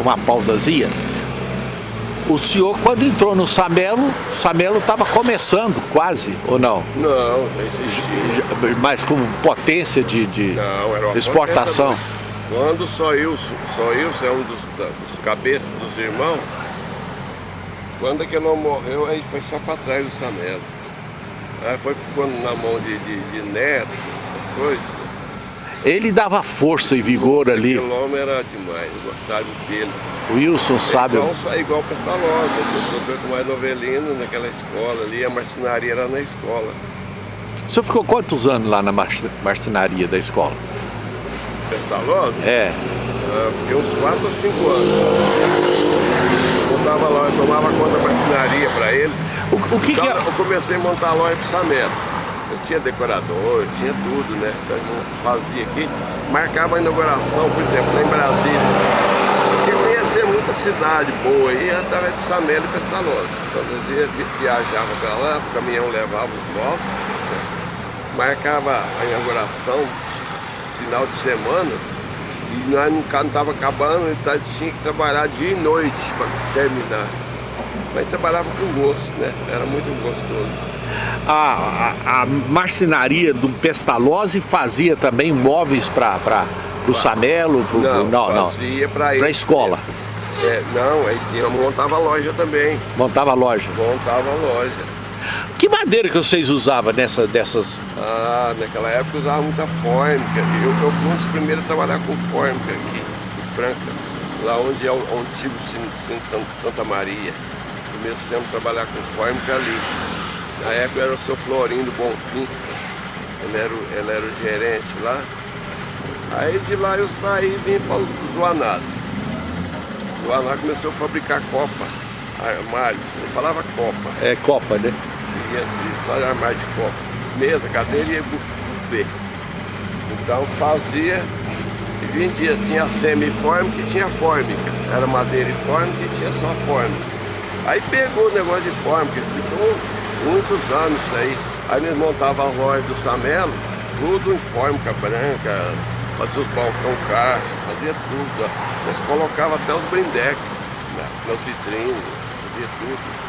uma pausazinha. O senhor, quando entrou no Samelo, o Samelo estava começando quase, ou não? Não, não existia. Mas com potência de, de não, era uma exportação. Quando só Ilson, só Ilson é um dos, dos cabeças dos irmãos, quando aquele homem morreu, aí foi só para trás do Samelo. Aí foi ficando na mão de, de, de neto, essas coisas. Ele dava força e vigor Nossa, ali. Homem era demais, eu gostava dele. O Wilson sabe. Igual, igual Pestalozzi, eu doutor com mais novelino naquela escola ali, a marcenaria era na escola. O senhor ficou quantos anos lá na marcenaria da escola? Pestalozzi? É. Eu fiquei uns 4 ou 5 anos. Eu montava lá, eu tomava conta da marcenaria para eles. O, o que, então, que é? Eu comecei a montar a loja pro Samelo. Eu tinha decorador, tinha tudo, né? Então eu fazia aqui, marcava a inauguração, por exemplo, lá em Brasília. Porque conhecer muita cidade boa aí através de Samelo e Pestalozzi. Então às vezes viajava para lá, o caminhão levava os móveis, marcava a inauguração final de semana e nós não estava acabando, então tinha que trabalhar dia e noite para terminar. Mas trabalhava com gosto, né? Era muito gostoso. A, a, a marcenaria do Pestalozzi fazia também móveis para o Samelo? Pro, não, não, fazia para a escola. É, não, aí tinha, montava loja também. Montava loja? Montava loja. Que madeira que vocês usavam nessa, dessas? Ah, naquela época usava muita fórmica. Eu, eu fui um dos primeiros a trabalhar com fórmica aqui, em Franca, lá onde é o, o antigo Cine Santa Maria. Comecei a trabalhar com fórmica ali. Na época era o seu Florindo Bonfim, ele era, o, ele era o gerente lá. Aí de lá eu saí e vim para o Joanás. O Joanás começou a fabricar copa, armários, ele falava copa. É copa, né? E só armário de copa. Mesa, cadeira e buffet. Então fazia e vendia. Tinha semi-fórmica e tinha fórmica. Era madeira e fórmica e tinha só fórmica. Aí pegou o negócio de fórmica, ficou muitos anos isso aí. Aí nós montava a loja do Samelo, tudo em fórmica branca, fazia os balcão caixa, fazia tudo. Nós colocava até os brindex né, nas vitrines, fazia tudo.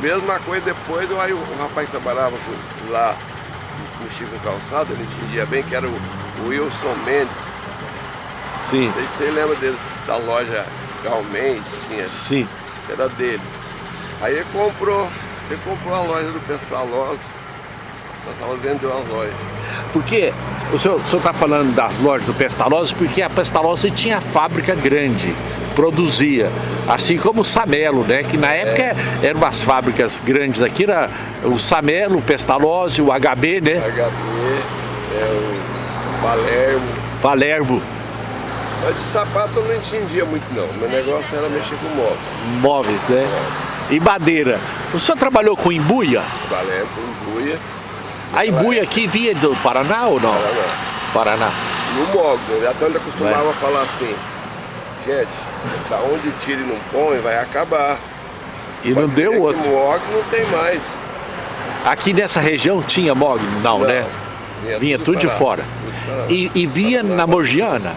Mesma coisa depois, aí o rapaz que trabalhava lá, mexia com calçado, ele entendia bem que era o Wilson Mendes. Sim. Não sei se você lembra dele, da loja Gal Mendes, tinha. Sim. Era dele. Aí ele comprou, ele comprou a loja do Pestalozzi. Nós estávamos vendendo a loja. Porque o senhor está falando das lojas do Pestalozzi porque a Pestalozzi tinha fábrica grande, produzia, assim como o Samelo, né? Que na época é. eram umas fábricas grandes aqui, era o Samelo, o Pestalozzi, o HB, né? HB, é o Palermo. Palermo. Mas de sapato eu não entendia muito não, meu negócio era mexer com móveis. Móveis, né? E madeira. O senhor trabalhou com embuia? Trabalhei com embuia. A embuia aqui vinha do Paraná ou não? Paraná. Paraná. No mogno, a tanta costumava é. falar assim, gente, da onde tira e não põe, vai acabar. E não deu outro. mogno não tem mais. Aqui nessa região tinha mogno? Não, não né? Vinha, vinha tudo, tudo de fora. Tudo e, e vinha na Morgiana?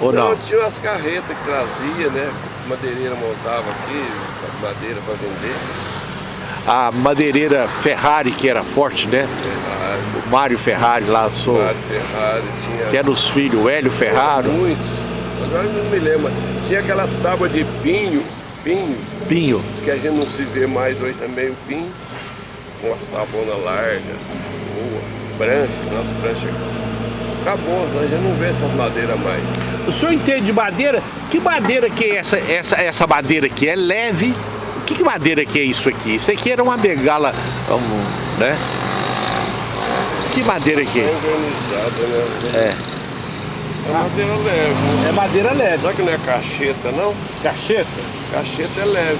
Ou não? Não, tinha umas carretas que trazia, né? Madeireira montava aqui, madeira para vender a madeireira Ferrari, que era forte, né? Ferrari. O Mário Ferrari lá, sou. Mário Ferrari, tinha. Que era os filhos, o Hélio Ferrari. Muitos. Agora não me lembro. Tinha aquelas tábuas de pinho, pinho. Pinho. Que a gente não se vê mais hoje também, o pinho. Com as tabonas largas, boa, prancha, nossa prancha. Acabou, a gente não vê essas madeiras mais. O senhor entende de madeira? Que madeira que é essa, essa, essa madeira aqui? É leve, que, que madeira que é isso aqui? Isso aqui era uma bengala, um, né? Que madeira que é? É. É madeira leve. É madeira leve. Será que não é cacheta, não? Cacheta? Cacheta é leve.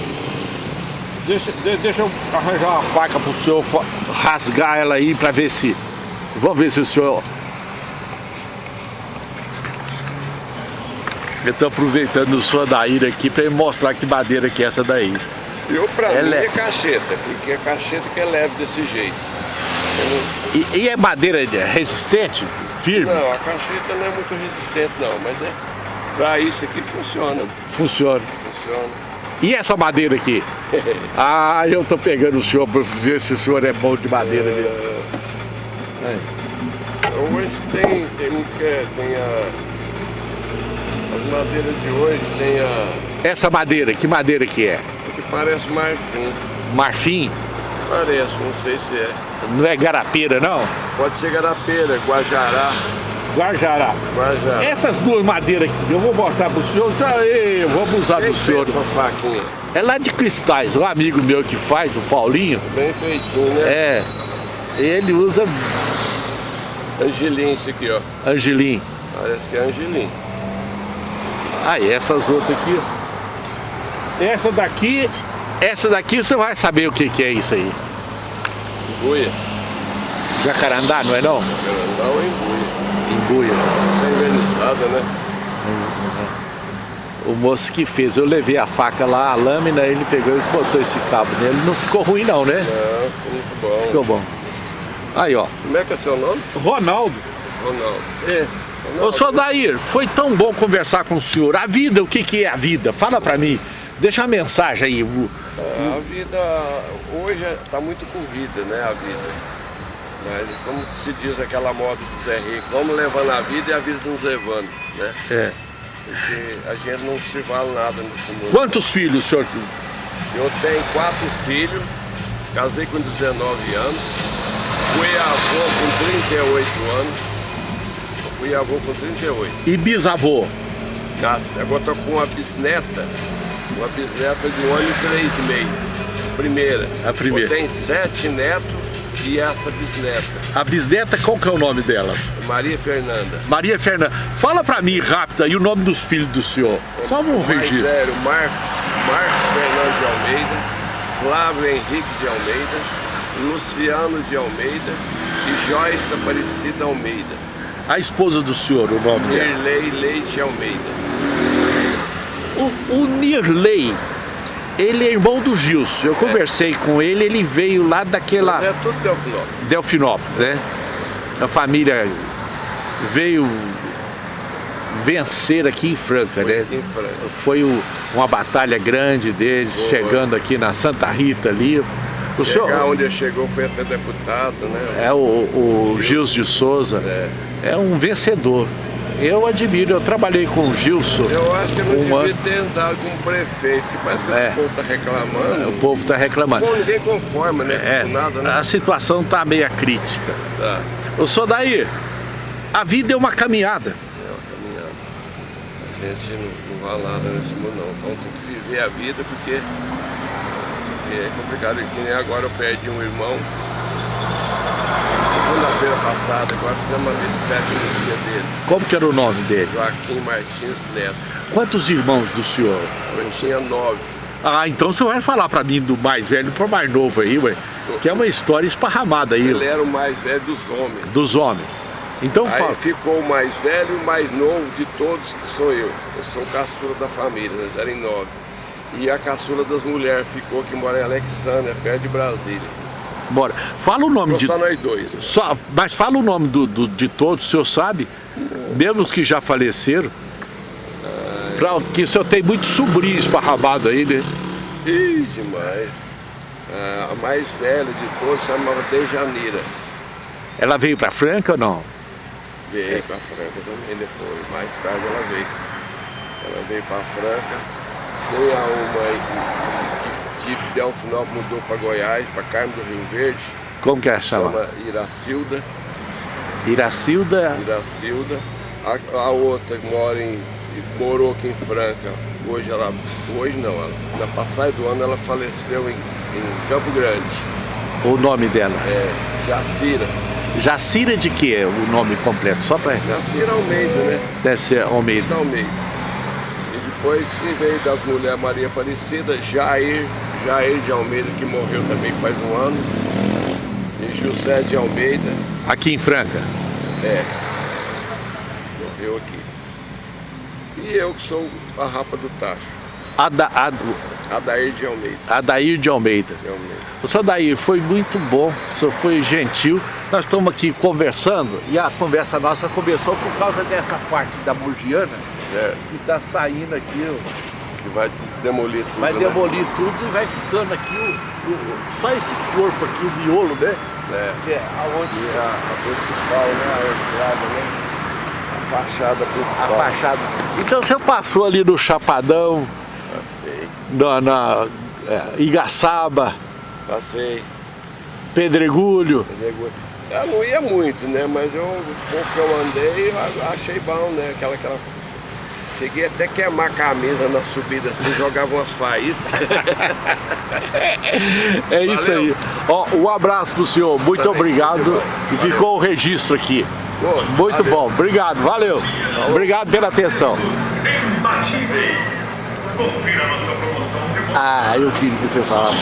Deixa, deixa eu arranjar uma faca pro senhor rasgar ela aí pra ver se... Vamos ver se o senhor... Eu tô aproveitando o senhor da ira aqui pra mostrar que madeira que é essa daí. Eu, pra é mim, leve. é cacheta, porque é cacheta que é leve desse jeito. E, e, é madeira resistente? Firme? Não, a cacheta não é muito resistente não, mas é, Para isso aqui funciona. Funciona. Funciona. E essa madeira aqui? ah, eu tô pegando o senhor para ver se o senhor é bom de madeira mesmo. É. Hoje tem, tem muito que é, tem a, as madeiras de hoje tem a... Essa madeira, que madeira que é? Que parece marfim. Marfim? Parece, não sei se é. Não é garapeira não? Pode ser garapeira, guajará. Guajará. Guajará. Essas duas madeiras aqui, eu vou mostrar para o senhor. Eu vou abusar Quem do senhor. essas faquinhas? É lá de cristais, um amigo meu que faz, o Paulinho. Bem feitinho, né? É. Ele usa Angelim, isso aqui, ó. Angelim. Parece que é Angelim. Ah, e essas outras aqui, ó. Essa daqui, essa daqui você vai saber o que, que é isso aí. Embuia. Jacarandá, não é não? Jacarandá ou embuia. Embuia. Tá envernizada, né? O moço que fez, eu levei a faca lá, a lâmina, ele pegou e botou esse cabo nele. Não ficou ruim não, né? Não, ficou muito bom. Ficou bom. Aí, ó. Como é que é seu nome? Ronaldo. Ronaldo. É. Ô, senhor Dair, foi tão bom conversar com o senhor. A vida, o que, que é a vida? Fala pra mim. Deixa uma mensagem aí. É, a vida hoje está muito corrida, né? A vida. Mas como se diz aquela moda do Zé Rico, vamos levando a vida e a vida nos levando, né? É. Porque a gente não se vale nada nesse mundo. Quantos filhos o senhor tem? Eu tenho quatro filhos, casei com 19 anos, fui avô com 38 anos, fui avô com 38. E bisavô? Nossa, agora estou com uma bisneta, uma bisneta de um ano e três meses. Primeira. A primeira. Tenho sete netos e essa bisneta. A bisneta, qual que é o nome dela? Maria Fernanda. Maria Fernanda. Fala pra mim, rápida, e o nome dos filhos do senhor? Só um registro. velho, Marcos, Marcos Fernando de Almeida, Flávio Henrique de Almeida, Luciano de Almeida e Joyce Aparecida Almeida. A esposa do senhor, o nome dela? Mirley Leite Almeida. O, o Nirley, ele é irmão do Gilson. Eu conversei com ele, ele veio lá daquela É tudo Delfinópolis. Delfinópolis, né? A família veio vencer aqui em Franca, né? Aqui em Franca. Foi o- uma batalha grande deles, Boa. chegando aqui na Santa Rita ali. O Chegar senhor onde ele chegou foi até deputado, né? é o, o Gilson de Souza, É. é um vencedor. Eu admiro, eu trabalhei com o Gilson. Eu acho que eu não Uma- devia ter andado com o prefeito, que parece que É. o povo tá reclamando. O povo está reclamando. Bom, ninguém conforma, né? É, Com nada, né? a situação está meio crítica. Tá. Eu sou daí. A vida é uma caminhada. É uma caminhada. A gente não, não vai nada nesse mundo não. Então tem que viver a vida porque, porque é complicado. Que nem agora eu perdi um irmão. Segunda-feira passada, agora fizemos no dia dele. Como que era o nome dele? Joaquim Martins Neto. Quantos irmãos do senhor? Eu tinha nove. Ah, então você vai falar pra mim do mais velho pro mais novo aí, ué. Que é uma história esparramada aí, Ele era o mais velho dos homens. dos homens. Então Aí fala. ficou o mais velho e o mais novo de todos, que sou eu. Eu sou o caçula da família, nós eram em nove. E a caçula das mulheres ficou, que mora em Alexandria, perto de Brasília. Bora. Fala o nome de. só nós dois. Só, mas fala o nome do, do- de todos, o senhor sabe? Mesmo os que já faleceram. Pra, que o senhor tem muito sobrinho esparramado aí, né? Ih, demais. Ah, a mais velha de todos chamava Dejanira. Ela veio pra Franca ou não? Veio para Franca também depois. Mais tarde ela veio. Ela veio para Franca. Tem a uma aí que, que de Delfinópolis mudou para Goiás, para Carmo do Rio Verde. Como que é chama? Chama Iracilda. Iracilda. Iracilda. A, a outra mora em, morou aqui em Franca. Hoje ela, hoje não, ela, na passagem do ano ela faleceu em, em Campo Grande. O nome dela. É, Jacira. Jacira de que é o nome completo? Só pra. Jacira Almeida, né? Deve ser Almeida. Da Almeida. E depois que veio das mulheres Maria Aparecida, Jair, Jair de Almeida, que morreu também faz um ano. E José de Almeida, Aqui em Franca. é, morreu aqui. E eu que sou a rapa do tacho, Ada, Ad, Adair de Almeida. Adair de Almeida. De Almeida. O senhor Adair foi muito bom, o senhor foi gentil. Nós estamos aqui conversando e a conversa nossa começou por causa dessa parte da Morgiana Certo. que tá saindo aqui, ó. Que vai demolir tudo. vai né? demolir tudo e vai ficando aqui o, o- só esse corpo aqui, o miolo, né? É. Que é aonde E a, a principal, né? A entrada, né? A fachada a principal. fachada. Então você passou ali no Chapadão, Passei. na, na é, Igaçaba, Passei. Pedregulho. Eu não ia muito, né? Mas eu, com o que eu andei, eu achei bom, né? Aquela, aquela... Cheguei até a queimar a camisa na subida assim, jogava umas faíscas. É isso Valeu. aí. Ó, um abraço pro senhor, muito obrigado. E ficou o registro aqui. Pô, Muito valeu. bom, obrigado, valeu. Obrigado pela atenção. Ah, eu queria que você falasse.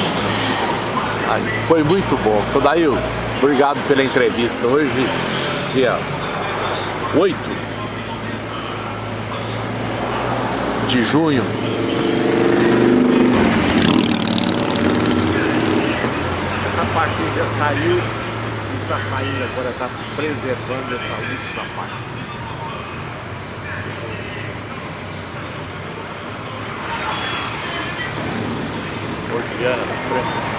Ai, Foi muito bom. Sodail, obrigado pela entrevista. Hoje, dia 8 de junho. Essa parte já saiu e está saindo agora, está preservando essa última parte. Orgiana, na frente.